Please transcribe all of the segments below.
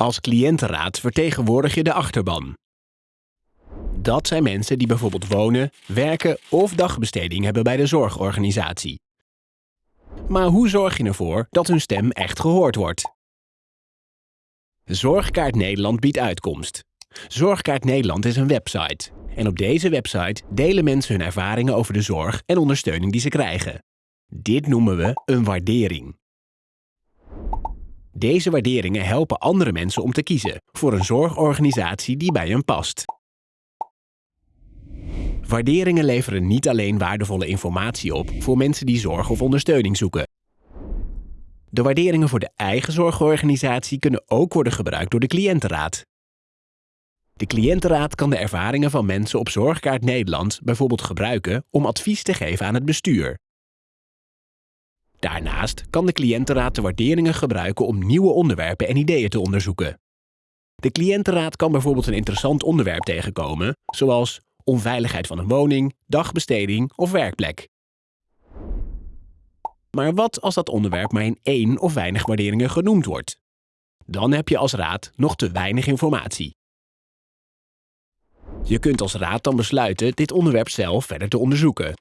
Als cliëntenraad vertegenwoordig je de achterban. Dat zijn mensen die bijvoorbeeld wonen, werken of dagbesteding hebben bij de zorgorganisatie. Maar hoe zorg je ervoor dat hun stem echt gehoord wordt? Zorgkaart Nederland biedt uitkomst. Zorgkaart Nederland is een website. En op deze website delen mensen hun ervaringen over de zorg en ondersteuning die ze krijgen. Dit noemen we een waardering. Deze waarderingen helpen andere mensen om te kiezen voor een zorgorganisatie die bij hen past. Waarderingen leveren niet alleen waardevolle informatie op voor mensen die zorg of ondersteuning zoeken. De waarderingen voor de eigen zorgorganisatie kunnen ook worden gebruikt door de cliëntenraad. De cliëntenraad kan de ervaringen van mensen op Zorgkaart Nederland bijvoorbeeld gebruiken om advies te geven aan het bestuur. Daarnaast kan de cliëntenraad de waarderingen gebruiken om nieuwe onderwerpen en ideeën te onderzoeken. De cliëntenraad kan bijvoorbeeld een interessant onderwerp tegenkomen, zoals onveiligheid van een woning, dagbesteding of werkplek. Maar wat als dat onderwerp maar in één of weinig waarderingen genoemd wordt? Dan heb je als raad nog te weinig informatie. Je kunt als raad dan besluiten dit onderwerp zelf verder te onderzoeken.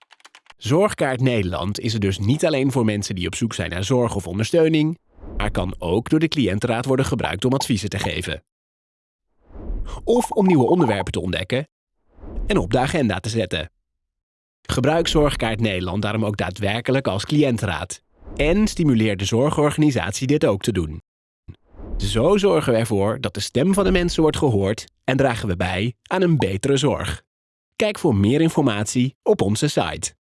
Zorgkaart Nederland is er dus niet alleen voor mensen die op zoek zijn naar zorg of ondersteuning, maar kan ook door de cliëntenraad worden gebruikt om adviezen te geven. Of om nieuwe onderwerpen te ontdekken en op de agenda te zetten. Gebruik Zorgkaart Nederland daarom ook daadwerkelijk als cliëntenraad. En stimuleer de zorgorganisatie dit ook te doen. Zo zorgen we ervoor dat de stem van de mensen wordt gehoord en dragen we bij aan een betere zorg. Kijk voor meer informatie op onze site.